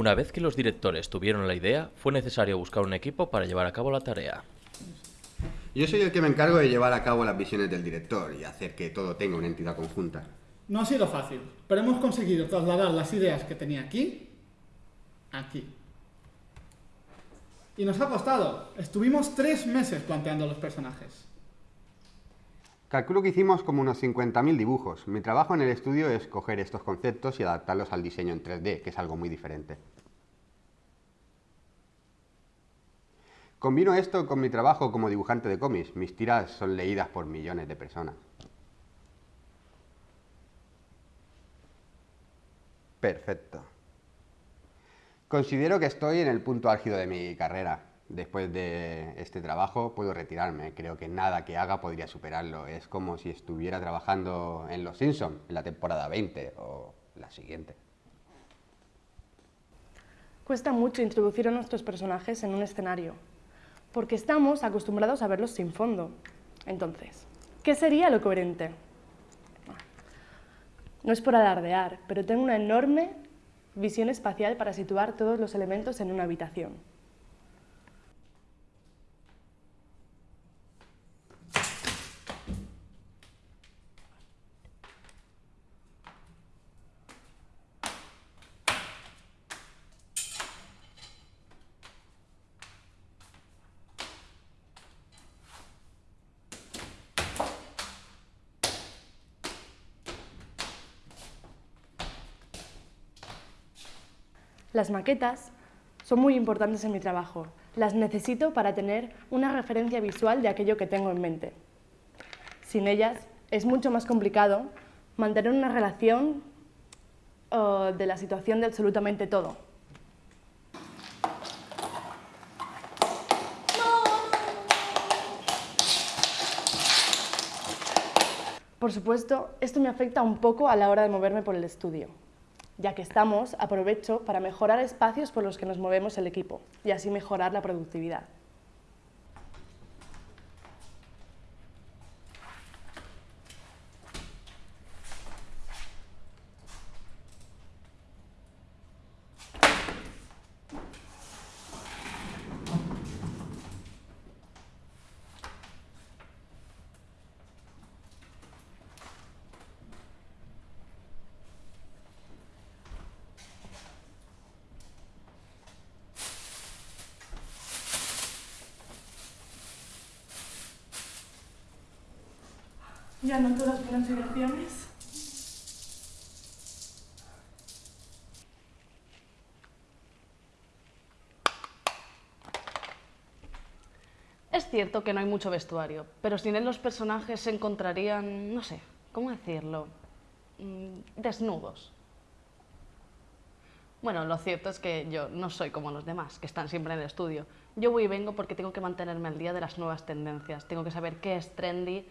Una vez que los directores tuvieron la idea, fue necesario buscar un equipo para llevar a cabo la tarea. Yo soy el que me encargo de llevar a cabo las visiones del director y hacer que todo tenga una entidad conjunta. No ha sido fácil, pero hemos conseguido trasladar las ideas que tenía aquí, aquí. Y nos ha costado. Estuvimos tres meses planteando los personajes. Calculo que hicimos como unos 50.000 dibujos. Mi trabajo en el estudio es coger estos conceptos y adaptarlos al diseño en 3D, que es algo muy diferente. Combino esto con mi trabajo como dibujante de cómics. Mis tiras son leídas por millones de personas. Perfecto. Considero que estoy en el punto álgido de mi carrera después de este trabajo puedo retirarme. Creo que nada que haga podría superarlo. Es como si estuviera trabajando en Los Simpsons, en la temporada 20 o la siguiente. Cuesta mucho introducir a nuestros personajes en un escenario, porque estamos acostumbrados a verlos sin fondo. Entonces, ¿qué sería lo coherente? No es por alardear, pero tengo una enorme visión espacial para situar todos los elementos en una habitación. Las maquetas son muy importantes en mi trabajo. Las necesito para tener una referencia visual de aquello que tengo en mente. Sin ellas es mucho más complicado mantener una relación de la situación de absolutamente todo. Por supuesto, esto me afecta un poco a la hora de moverme por el estudio ya que estamos, aprovecho para mejorar espacios por los que nos movemos el equipo y así mejorar la productividad. Ya no todas las consideraciones. Es cierto que no hay mucho vestuario, pero sin él los personajes se encontrarían, no sé, ¿cómo decirlo? Mm, desnudos. Bueno, lo cierto es que yo no soy como los demás, que están siempre en el estudio. Yo voy y vengo porque tengo que mantenerme al día de las nuevas tendencias, tengo que saber qué es trendy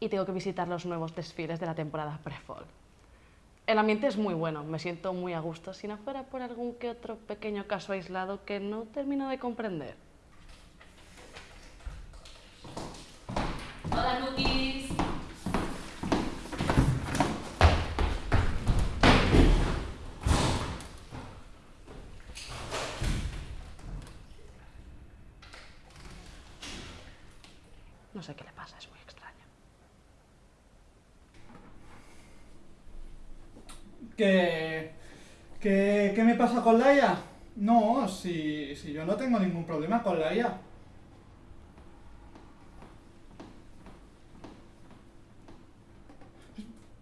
y tengo que visitar los nuevos desfiles de la temporada pre-fall. El ambiente es muy bueno, me siento muy a gusto, si no fuera por algún que otro pequeño caso aislado que no termino de comprender. Hola, cookies. No sé qué le pasa, es muy ¿Qué, qué, me pasa con Laia? No, si, si yo no tengo ningún problema con Laia.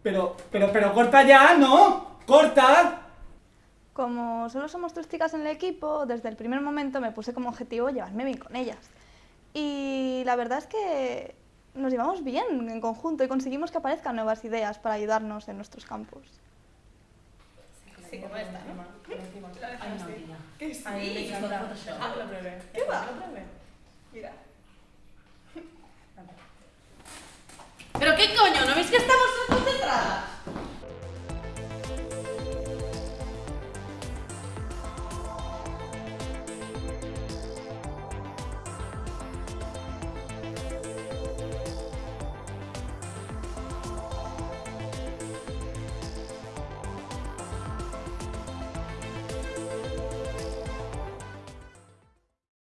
Pero, pero, pero corta ya, ¿no? ¡Corta! Como solo somos tres chicas en el equipo, desde el primer momento me puse como objetivo llevarme bien con ellas. Y la verdad es que nos llevamos bien en conjunto y conseguimos que aparezcan nuevas ideas para ayudarnos en nuestros campos. Sí, ¿no? Hay una orilla. ¿Qué sí? Ahí Ah, lo probé. ¿Qué va? Mira. ¿Pero qué coño? ¿No veis que estamos concentradas?